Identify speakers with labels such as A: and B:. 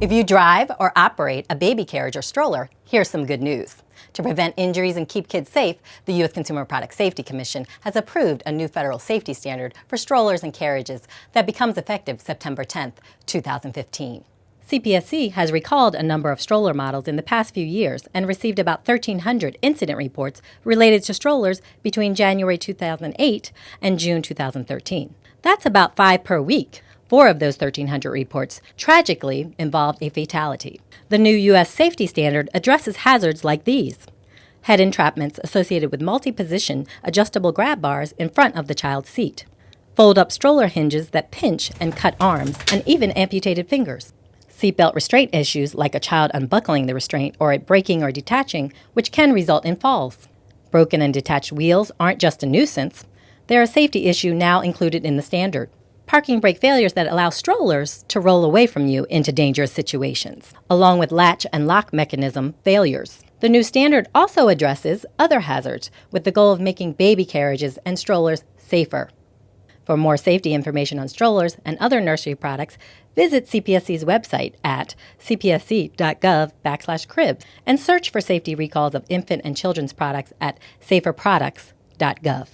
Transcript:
A: If you drive or operate a baby carriage or stroller, here's some good news. To prevent injuries and keep kids safe, the U.S. Consumer Product Safety Commission has approved a new federal safety standard for strollers and carriages that becomes effective September 10, 2015. CPSC has recalled a number of stroller models in the past few years and received about 1,300 incident reports related to strollers between January 2008 and June 2013. That's about five per week. Four of those 1,300 reports tragically involved a fatality. The new U.S. safety standard addresses hazards like these head entrapments associated with multi position adjustable grab bars in front of the child's seat, fold up stroller hinges that pinch and cut arms, and even amputated fingers. Seatbelt restraint issues like a child unbuckling the restraint or it breaking or detaching, which can result in falls. Broken and detached wheels aren't just a nuisance, they're a safety issue now included in the standard parking brake failures that allow strollers to roll away from you into dangerous situations, along with latch and lock mechanism failures. The new standard also addresses other hazards with the goal of making baby carriages and strollers safer. For more safety information on strollers and other nursery products, visit CPSC's website at cpsc.gov backslash cribs and search for safety recalls of infant and children's products at saferproducts.gov.